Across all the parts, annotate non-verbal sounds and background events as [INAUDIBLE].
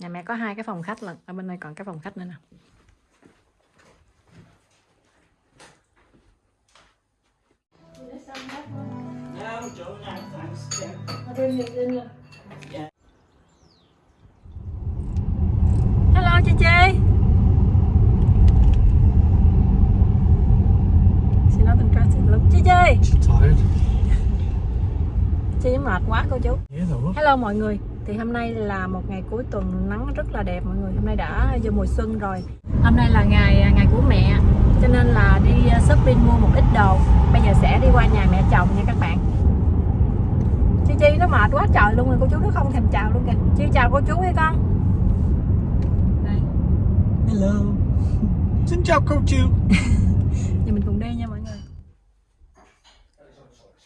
Nhà mẹ có hai cái phòng khách lận, ở bên đây còn cái phòng khách nữa nè. Hello chị Chi. She not interested. Look, chị Chi. Chị mệt quá cô chú. Hello mọi người. Thì hôm nay là một ngày cuối tuần nắng rất là đẹp mọi người. Hôm nay đã vô mùa xuân rồi. Hôm nay là ngày ngày của mẹ, cho nên là đi uh, shopping mua một ít đồ. Bây giờ sẽ đi qua nhà mẹ chồng nha các bạn. Chi Chi nó mệt quá trời luôn rồi cô chú nó không thèm chào luôn kìa. Chi chào cô chú hay con. Đây. Hello. [LAUGHS] Xin chào cô chú. [LAUGHS] Giờ mình cùng đi nha mọi người.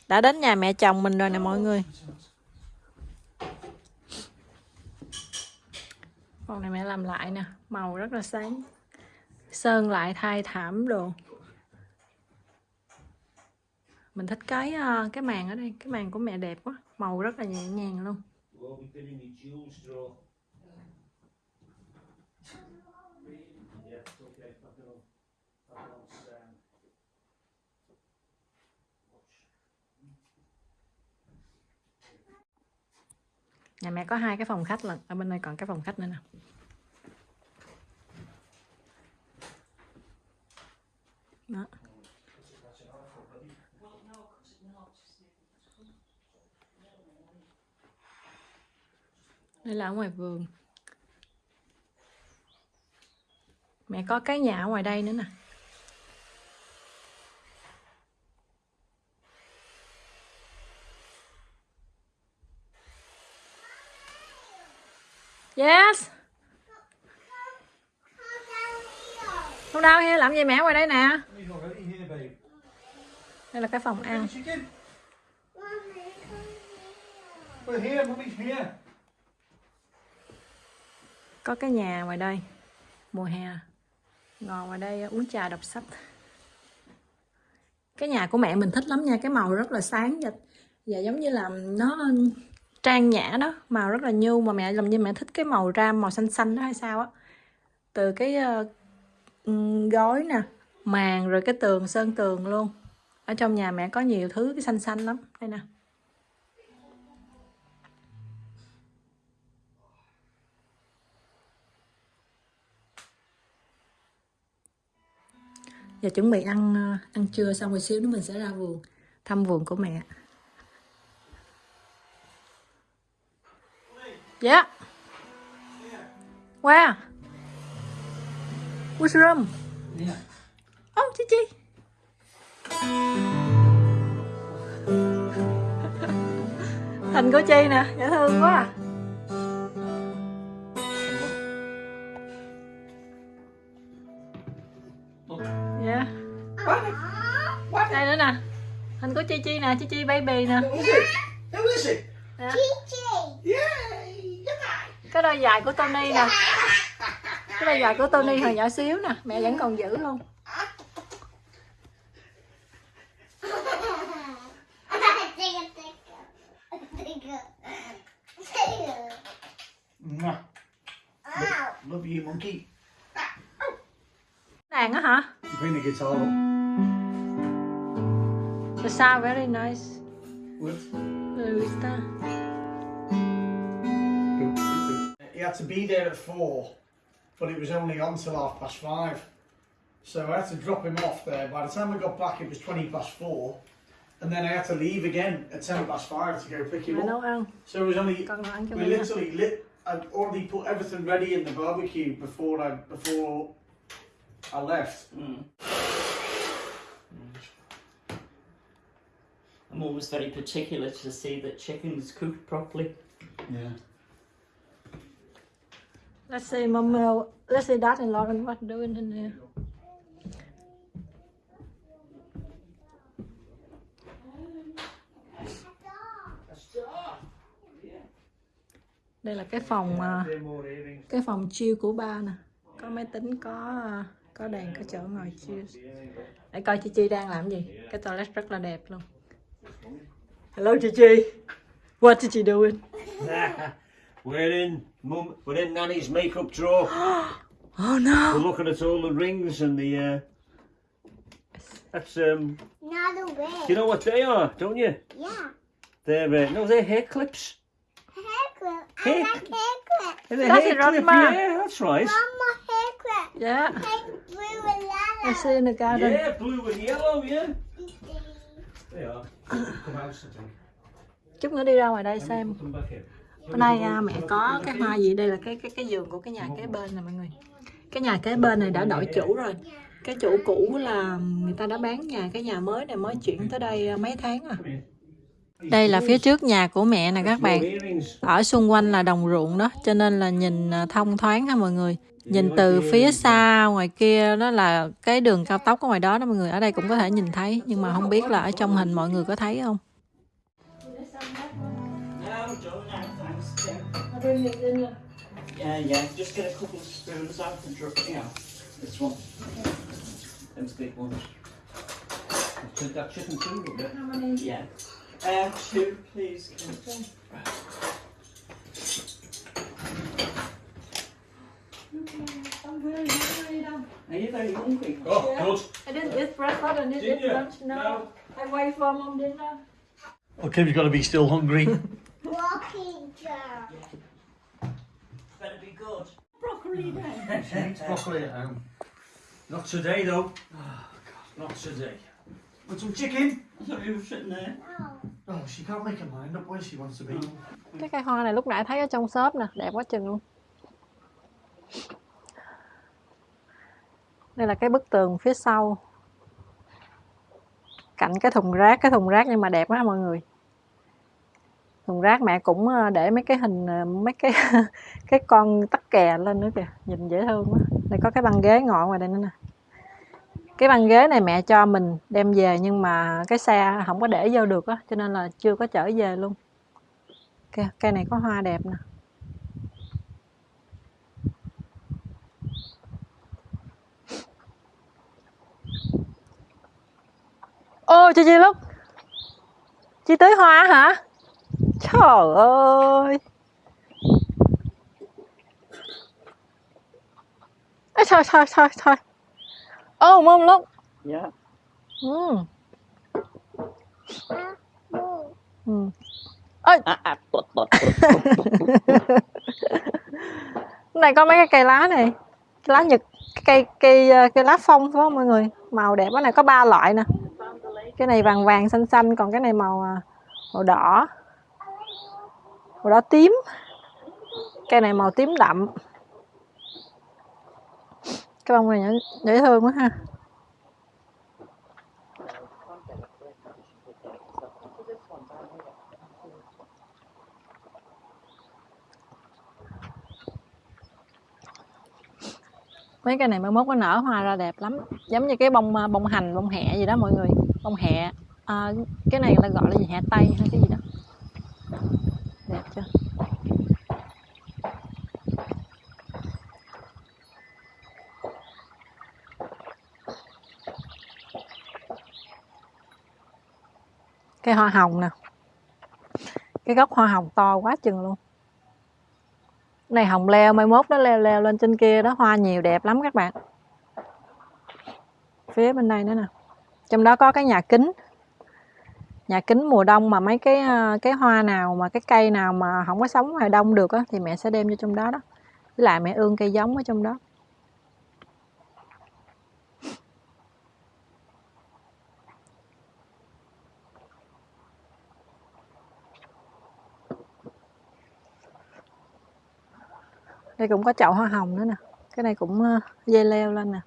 Đã đến nhà mẹ chồng mình rồi nè mọi người. Phòng này mẹ làm lại nè, màu rất là sáng. Sơn lại thay thảm đồ. Mình thích cái ờ, cái màn ở đây, cái màn của mẹ đẹp quá, màu rất là nhẹ nhàng luôn. Won't be bidding me jewel straw. Yeah, it's okay. I don't know. I don't understand. Nhà mẹ có hai cái phòng khách lận, ở bên đây còn cái phòng khách nữa nè. Đó. Đây là ở ngoài vườn. Mẹ có cái nhà ở ngoài đây nữa nè. Yes. Không đâu he, làm gì mẹ ngoài đây nè. Đây là cái phòng ăn. Có cái nhà ngoài đây. Mùa hè. Ngồi ngoài đây uh, uống trà đọc sách. Cái nhà của mẹ mình thích lắm nha, cái màu rất là sáng và, và giống như là nó trang nhã đó, màu rất là nhu mà mẹ làm như mẹ thích cái màu ram màu xanh xanh đó hay sao á. Từ cái ờ, ừ, uh, gói nè, màn rồi cái tường sơn tường luôn. Ở trong nhà mẹ có nhiều thứ cái xanh xanh lắm. Đây nè. Giờ chuẩn bị ăn ờ, ăn trưa xong rồi xíu nữa mình sẽ ra vườn thăm vườn của mẹ. Yeah. Where? Which room? Yeah. Oh, Chi Chi. Hình của Chi nè, dễ thương quá à. Dạ. Đây nữa nè. Hình của Chi Chi nè, Chi Chi baby nè. Who is it? Who is it? Dạ. Yay! Good night. Cái đôi giày của Tony nè. Cái đôi giày của Tony hồi nhỏ xíu nè, mẹ vẫn còn giữ luôn. Love you, monkey. Đàn á hả? The guitar. The sound very nice. What? Luista. He had to be there at four, but it was only on till half past five. So I had to drop him off there. By the time I got back, it was 20 past four. And then I had to leave again at 10 past five to go pick him Mẹ nấu up. ăn. So it was only, Con nấu ăn cho we mẹ nha. literally lit, I'd already put everything ready in the barbecue before I, before I left. Mm. I'm always very particular to see that chicken's cooked properly. Yeah. Let's say mom, uh, let's say dad and Lauren what doing in there. Đây là cái phòng à, cái phòng chill của ba nè. Có máy tính, có à, có đèn, có chỗ ngồi chill. Để coi chị Chi đang làm gì. Cái toilet rất là đẹp luôn. Hello chị Chi. What did you doing? [LAUGHS] We're in mum. We're in Nanny's makeup drawer. [GASPS] Oh no. We're looking at all the rings and the. Uh, that's um. Not a wig. You know what they are, don't you? Yeah. They're uh, no, they're hair clips. Hair clip. I Hair like hair clip. That's hair it, clip. Grandma. Yeah, that's right. One more hair clip. Yeah. Pink, blue, and yellow. I see in the garden. Yeah, blue and yellow. Yeah. They are. [COUGHS] Come out, I think. Chút nữa đi ra ngoài đây Let me xem. Put. Bữa nay à, mẹ có cái hoa gì đây là cái cái cái giường của cái nhà kế bên nè mọi người. Cái nhà kế bên này đã đổi chủ rồi. Cái chủ cũ là người ta đã bán nhà, cái nhà mới này mới chuyển tới đây à, mấy tháng rồi. Đây là phía trước nhà của mẹ nè các bạn. Ở xung quanh là đồng ruộng đó, cho nên là nhìn à, thông thoáng ha mọi người. Nhìn từ phía xa ngoài kia đó là cái đường cao tốc ở ngoài đó đó mọi người. Ở đây cũng có thể nhìn thấy nhưng mà không biết là ở trong hình mọi người có thấy không. No, don't now. Yeah. yeah, yeah. Just get a couple of spoons out and drop you know, this one. Those big ones. Took that chicken too, didn't it? Yeah. Uh, two, please. Kim. Are you very hungry? Oh, good. I didn't eat breakfast, I didn't Didn't eat you? lunch, no. I wait for mom dinner. Well, Kim's got to be still hungry. [LAUGHS] Walking girl. Good. Broccoli then. [LAUGHS] she eats broccoli at home. Not today though. Not today. Want some chicken? I thought you were sitting there. Oh. Oh, she can't make her mind up where she wants to be. Cái cây hoa này lúc nãy thấy ở trong shop nè, đẹp quá chừng luôn. Đây là cái bức tường phía sau. Cạnh cái thùng rác, cái thùng rác nhưng mà đẹp quá mọi người. Thùng rác mẹ cũng ờ, để mấy cái hình ờ, mấy cái [LAUGHS] cái con tắc kè lên nữa kìa, nhìn dễ thương quá. Đây có cái băng ghế ngọn ngoài đây nữa nè. Cái băng ghế này mẹ cho mình đem về nhưng mà cái xe không có để vô được á, cho nên là chưa có chở về luôn. Cây, cây này có hoa đẹp nè. Ô chị Chi Lúc Chị tới hoa hả? Trời ơi. Ê, thôi thôi thôi thôi. Ô mông lúc. Yeah. ừ. Ừ. Ah, ah, but, but, này có mấy cái cây lá này. Cái lá nhật cây cây ờ, cây lá phong phải không mọi người? Màu đẹp cái này có ba loại nè. Cái này vàng vàng xanh xanh còn cái này màu à, màu đỏ màu đỏ tím. Cây này màu tím đậm. Cái bông này dễ thương quá ha. Mấy cái này mai mốt nó nở hoa ra đẹp lắm. Giống như cái bông bông hành bông hẹ gì đó mọi người. Bông hẹ. À, cái này là gọi là gì? Hẹ tây hay cái gì đó đẹp chưa cái hoa hồng nè. Cái gốc hoa hồng to quá chừng luôn. Này hồng leo, mai mốt nó leo leo lên trên kia đó, hoa nhiều đẹp lắm các bạn. Phía bên đây nữa nè. Trong đó có cái nhà kính. Nhà kính mùa đông mà mấy cái ờ, cái hoa nào mà, cái cây nào mà không có sống ngoài đông được á, thì mẹ sẽ đem vô trong đó đó. Với lại mẹ ương cây giống ở trong đó. Đây cũng có chậu hoa hồng nữa nè. Cái này cũng ờ, dây leo lên nè.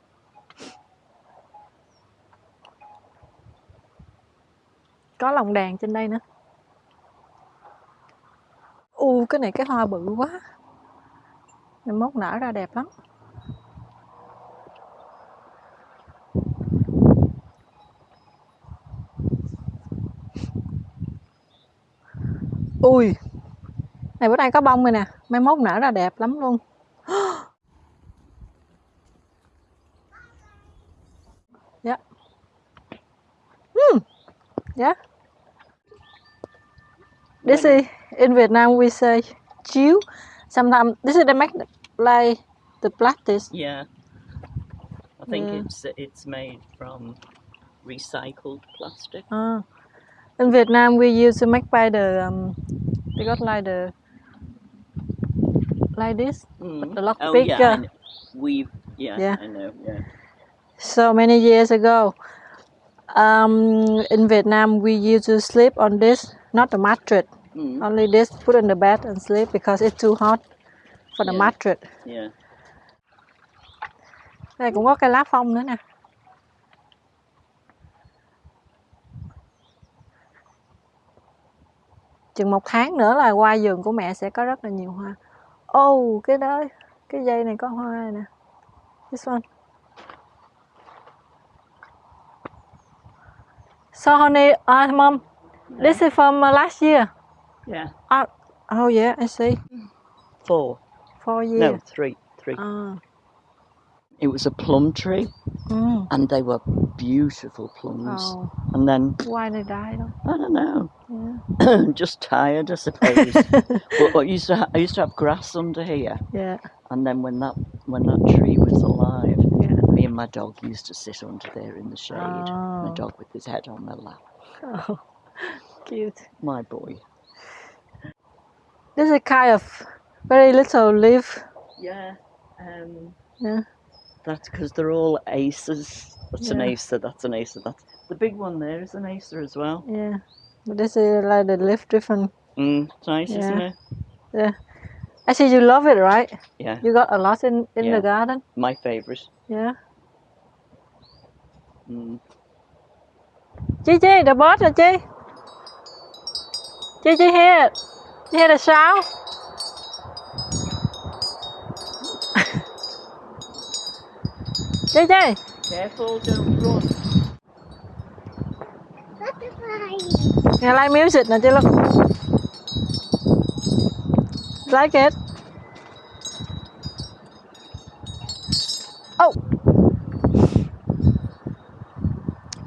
Có lồng đèn trên đây nữa. U, cái này cái hoa bự quá. Này mốt nở ra đẹp lắm. Ui! Này bữa nay có bông rồi nè mai mốt nở ra đẹp lắm luôn [GASPS] dạ Hmm. dạ this is in Việt Nam we say chiếu Sometimes this is the make like the plastic. Yeah. I think Yeah. it's it's made from recycled plastic. Ah. In Vietnam, we used to make by the um, they got like the like this. Mm. The lock oh pick, yeah, we've yeah, Yeah. I know, yeah. So many years ago, um, in Vietnam, we used to sleep on this, not the mattress, Mm. only this. Put on the bed and sleep because it's too hot for the Yeah. mattress. Yeah. Đây cũng có cây lá phong nữa nè. Chừng một tháng nữa là qua vườn của mẹ sẽ có rất là nhiều hoa. Oh, cái đó, cái dây này có hoa nè. This one. So honey, uh, mom, this is from uh, last year. Yeah. Uh, oh yeah, I see. Four. Four No, years. three. Three. Ah, It was a plum tree mm. and they were beautiful plums. Oh, And then why they die though? I don't know. Yeah. [CLEARS THROAT] just tired, I suppose. [LAUGHS] but I used to ha- I used to have grass under here, Yeah, and then when that when that tree was alive, yeah. me and my dog used to sit under there in the shade. My Oh. dog with his head on my lap. Oh, [LAUGHS] cute. My boy. This is kind of very little leaf. Yeah. Um, Yeah. That's because they're all aces. That's an Yeah. acer. That's an acer. That's the big one there is an acer as well. Yeah. But this is like the leaf different. Mm, it's nice, isn't Yeah. it? Yeah. I see you love it, right? Yeah. You got a lot in, in Yeah. the garden. My favourite. Yeah. Mm. Chi, the bird rồi Chi here. You hear the sound? Chi Chi. Careful, don't run. Butterfly. Nghe like music Chi Look. Like it. Oh.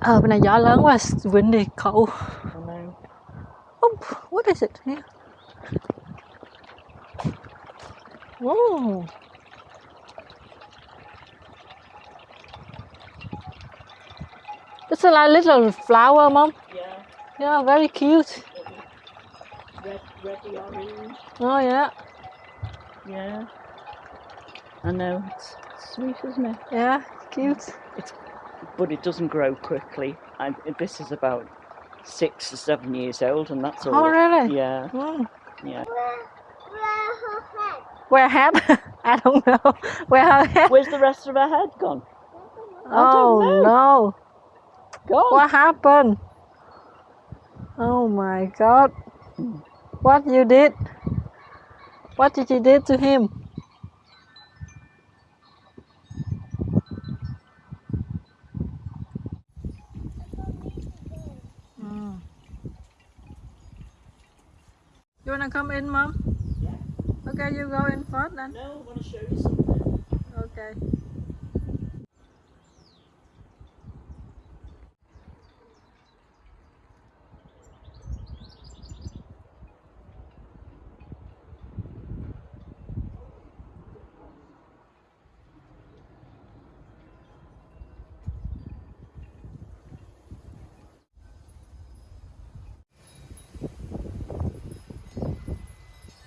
Ờ, bên này gió lớn quá, windy, cold. Oh, what is it here? Oh. It's a like little flower, mom. Yeah. Yeah, very cute. Red, reddy orange. Oh yeah, Yeah. I know. It's sweet, isn't it? yeah, cute. It's, But it doesn't grow quickly. And this is about six or seven years old, and that's all. Oh really? Yeah. Mm. Yeah. Where, where her head? Where? I don't know. Where her hat? Where's the rest of her head gone? Oh no! Gone. What happened? Oh my god! What you did? What did you did to him? Mm. You wanna come in, mom? Yeah. Okay, you go in first then. No, I want to show you something. Okay.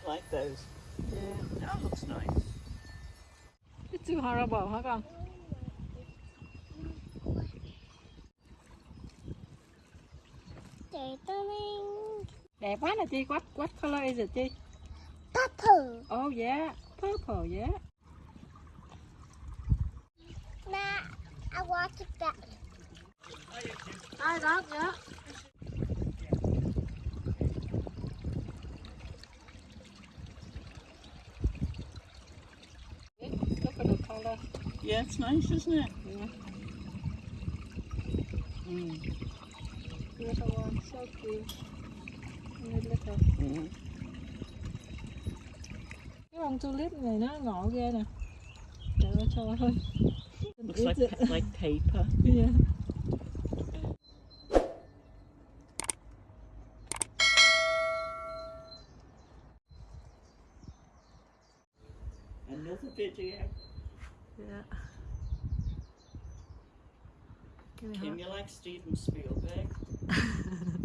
Like those. Yeah. That looks nice. It's too horrible hả con? Đẹp quá nè Chi. What, what color is it Chi? Purple. Oh yeah, purple, yeah. Now, I want to get I got yeah. Yeah, it's nice, isn't it? Yeah. Mm. Little one, so cute. Only little. Mm. Cái bông tulip này nó ngộ ghê nè. Trời ơi trời ơi. Looks like like paper. Yeah. Another video. Dạ. Cái này Tim, hả? you like Steven Spielberg? [LAUGHS]